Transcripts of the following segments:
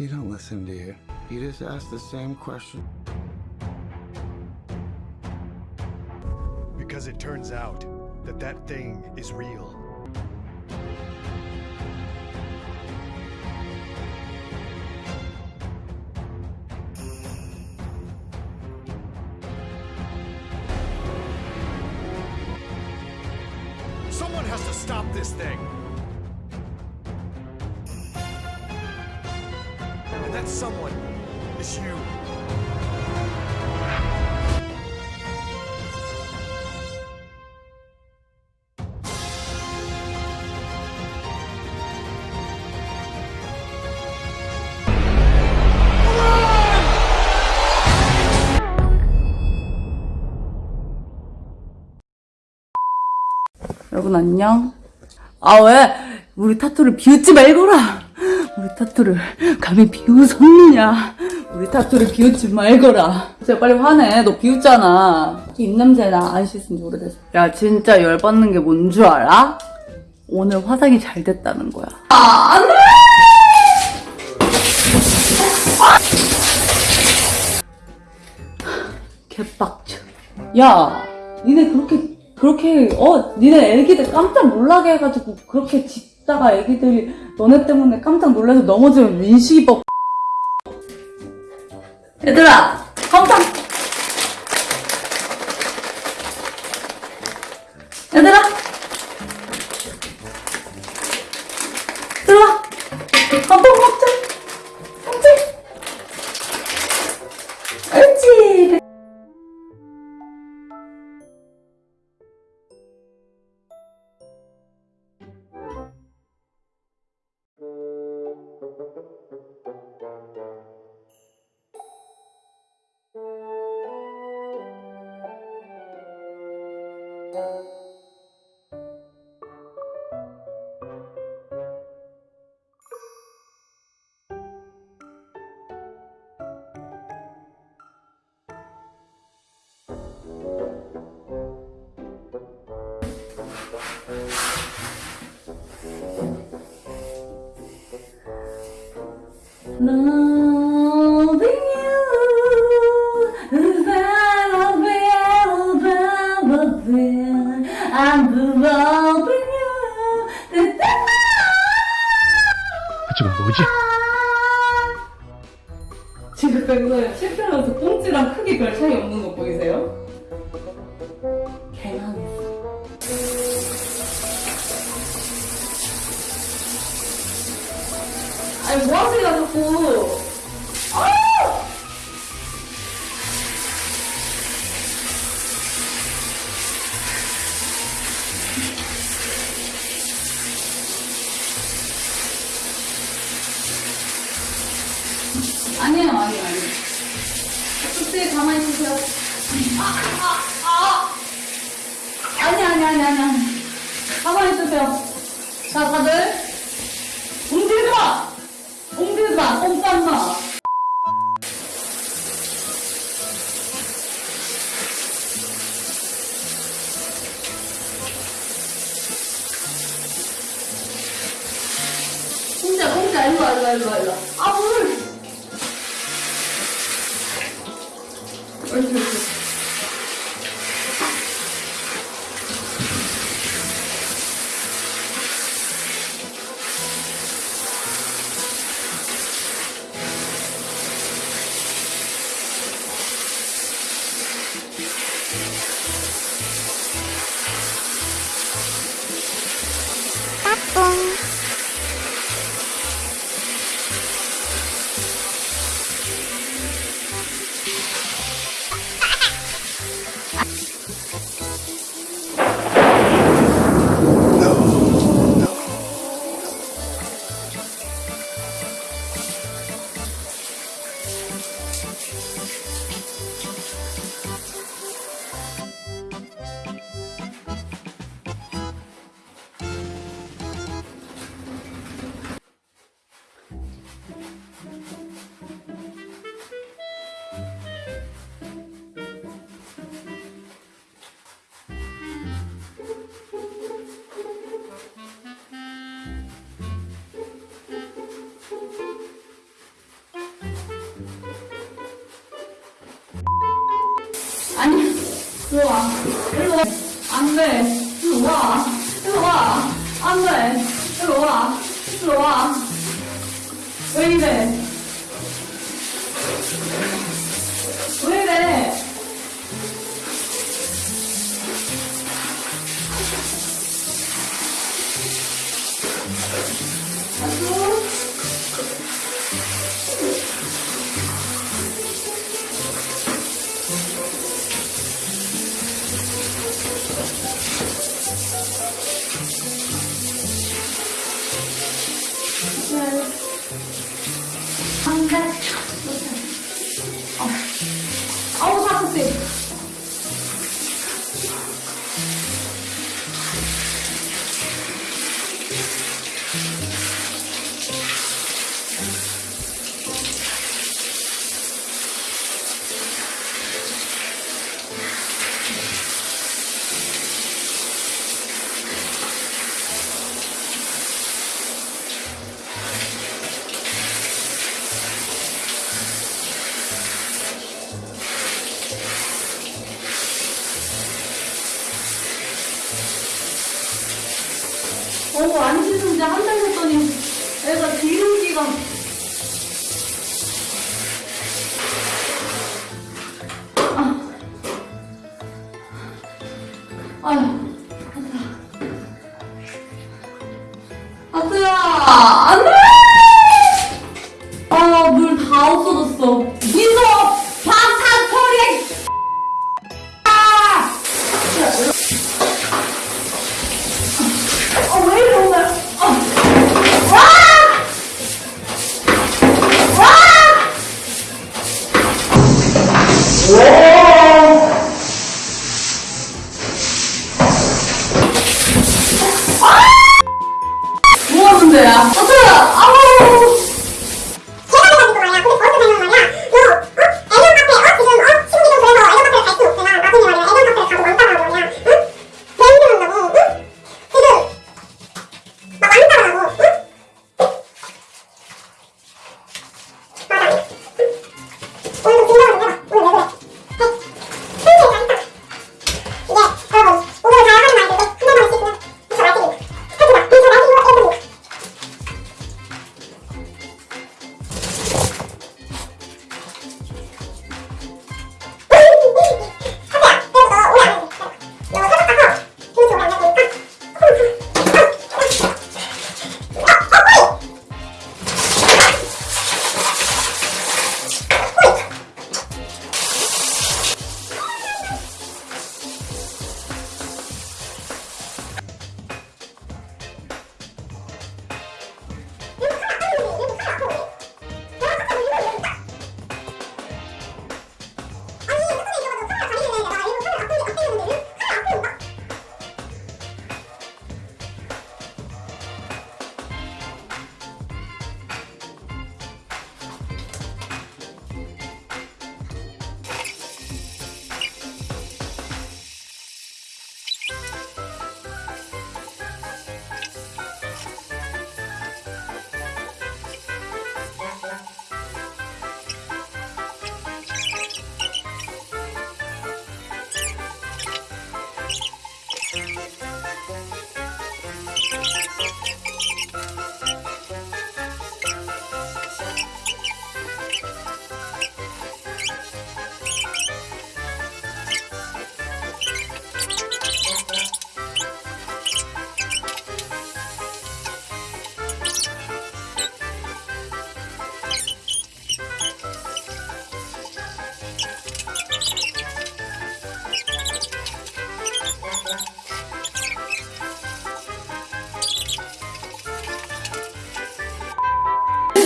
He don't listen to you. He just asks the same question. Because it turns out that that thing is real. Someone has to stop this thing. And that someone is you. 여러분 안녕. 아 왜? 우리 타투를 비웃지 말거라. 우리 타투를 감히 비웃었느냐? 우리 타투를 비웃지 말거라. 진짜 빨리 화내. 너 비웃잖아. 입냄새나 안 씻은 지 오래돼서. 야 진짜 열받는 게 뭔 줄 알아? 오늘 화장이 잘 됐다는 거야. 아 안돼! 개빡쳐. 야, 니네 그렇게, 그렇게, 어, 니네 애기들 깜짝 놀라게 해가지고, 그렇게 짖다가 애기들이 너네 때문에 깜짝 놀라서 넘어지면 민식이 법. 얘들아, 깜짝! 얘들아! Loving you. I'm loving you. 하지만 뭐지? 지금 뱅거에 실패하면서 아니 뭐 하세요 자꾸? 아! 아니에요, 아니에요, 아니에요. 그때 가만히 있으세요. 아, 아, 아! 아니, 아니, 아니, 아니, 아니. 가만히 있으세요. 자, 다들. 움직이지 마! 움직이지 마! 꼼짝 마! 공자, 공자, 일로 와, 일 일로 와. 일로 와. 안 돼. 일로 와. 일로 와. 안 돼. 일로 와. 일로 와. 왜 이래? 어, 안 씻은 지 한 달 됐더니 애가 기름기가. 아. 아휴. 아트야, 안 뭐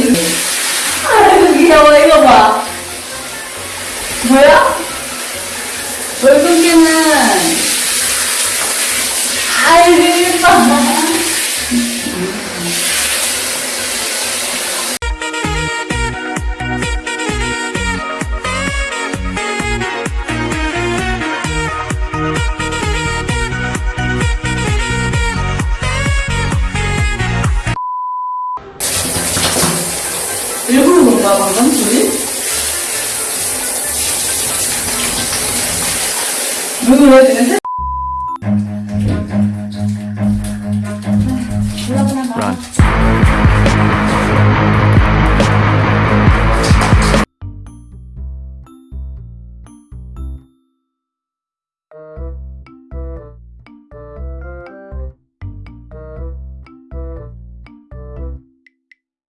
아이고 귀여워 이거 봐 뭐야? 월급기는 아이고 예뻐 조금 해주세요.